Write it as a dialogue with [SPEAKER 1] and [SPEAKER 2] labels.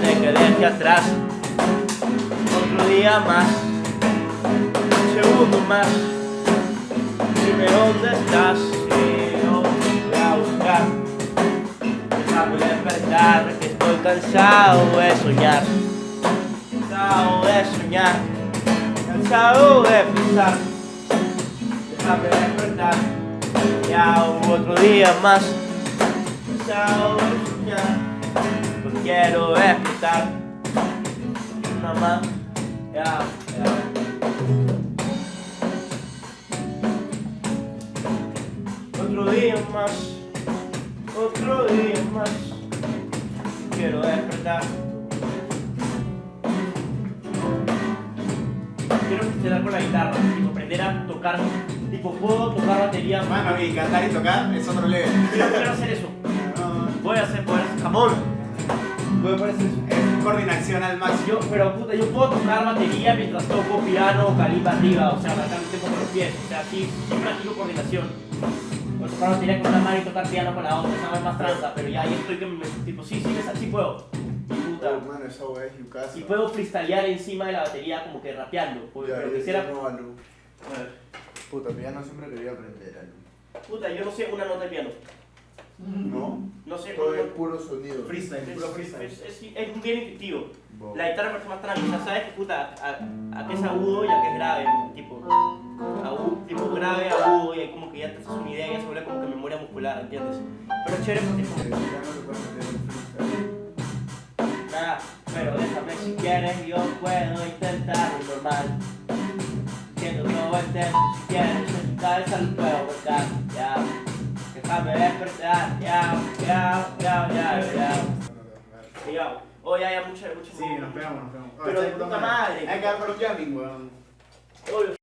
[SPEAKER 1] déjate que deje atrás Otro día más Un segundo más. Dime dónde estás Y yo voy a buscar Déjame despertar Que estoy cansado de soñar Cansado de soñar Cansado de pensar. Déjame despertar Ya otro día más Cansado de soñar Quiero despertar Nada más Ya, ya Otro día más, otro día más, quiero despertar. Quiero funcionar con la guitarra, tipo aprender a tocar, tipo puedo tocar batería.
[SPEAKER 2] Mano, y cantar y tocar es otro level.
[SPEAKER 1] Quiero, quiero hacer eso. Voy a hacer, voy a hacer jamón. Poder hacer eso.
[SPEAKER 2] Es coordinación al máximo.
[SPEAKER 1] Pero puta, yo puedo tocar batería mientras toco piano o calipa arriba, o sea, tempo con los pies, o sea, sí, sí practico coordinación. Puedo tocar batería con una mano y tocar piano con la otra, esa no es más tranza, pero ya ahí estoy que me, tipo, sí, sí, sí puedo. Puta,
[SPEAKER 3] Oh, mano, esa weá es yucasa.
[SPEAKER 1] y puedo freestylear encima de la batería como que rapeando, porque-
[SPEAKER 3] Ya,
[SPEAKER 1] pero quisiera... ver,
[SPEAKER 3] Puta, piano siempre quería aprender algo.
[SPEAKER 1] Puta, yo no sé una nota de piano,
[SPEAKER 3] ¿No?
[SPEAKER 1] no sé...
[SPEAKER 3] Todo es puro sonido.
[SPEAKER 2] Freestyle,
[SPEAKER 1] es,
[SPEAKER 2] puro freestyle.
[SPEAKER 1] es, es, es bien intuitivo.
[SPEAKER 3] Bo.
[SPEAKER 1] La guitarra parece más tranquila, sabes que puta, a, a que es agudo y a que es grave, tipo, agudo, tipo grave, agudo, y ahí como que ya te haces una idea y ya se vuelve como que memoria muscular, ¿entiendes? Pero es chévere porque es como, nada, pero déjame si quieres, yo puedo intentar lo normal. Siendo todo el tiempo, si quieres, en tu cabeza lo puedo cortar, ya. Déjame despertar, ya, ya, ya, ya, ya. Ya, oh, ya, ya, mucha.
[SPEAKER 2] Sí, nos pegamos, nos pegamos.
[SPEAKER 1] Pero de puta madre.
[SPEAKER 2] Hay que dar por un jamming, weón.